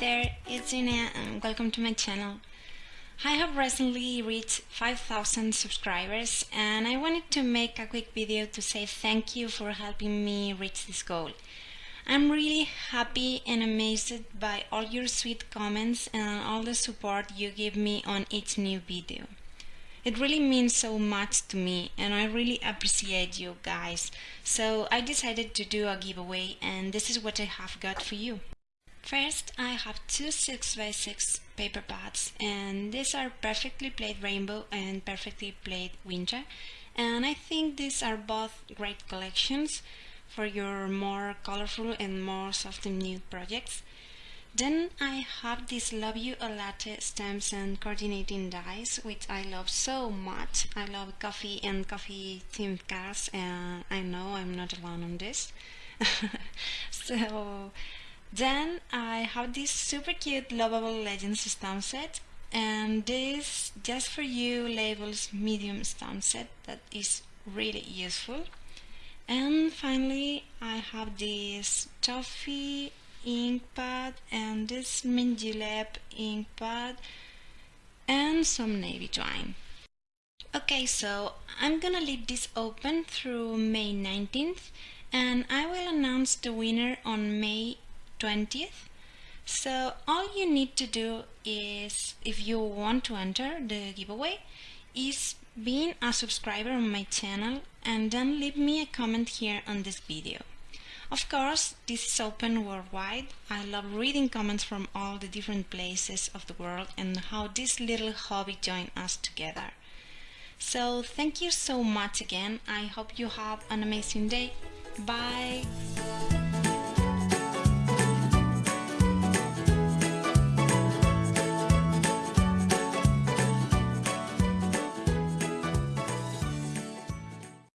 there, it's Gina and um, welcome to my channel. I have recently reached 5000 subscribers and I wanted to make a quick video to say thank you for helping me reach this goal. I'm really happy and amazed by all your sweet comments and all the support you give me on each new video. It really means so much to me and I really appreciate you guys. So I decided to do a giveaway and this is what I have got for you. First, I have two 6x6 paper pads and these are perfectly plaid rainbow and perfectly plaid winter and I think these are both great collections for your more colorful and more soft and nude projects. Then I have these Love You a Latte stamps and coordinating dies, which I love so much. I love coffee and coffee themed cards, and I know I'm not alone on this. so then I have this super cute lovable legends stamp set, and this just for you labels medium stamp set that is really useful. And finally, I have this toffee ink pad and this julep ink pad and some navy twine. Okay, so I'm gonna leave this open through May 19th and I will announce the winner on May 20th. So all you need to do is, if you want to enter the giveaway, is being a subscriber on my channel and then leave me a comment here on this video. Of course, this is open worldwide. I love reading comments from all the different places of the world and how this little hobby joined us together. So thank you so much again. I hope you have an amazing day. Bye!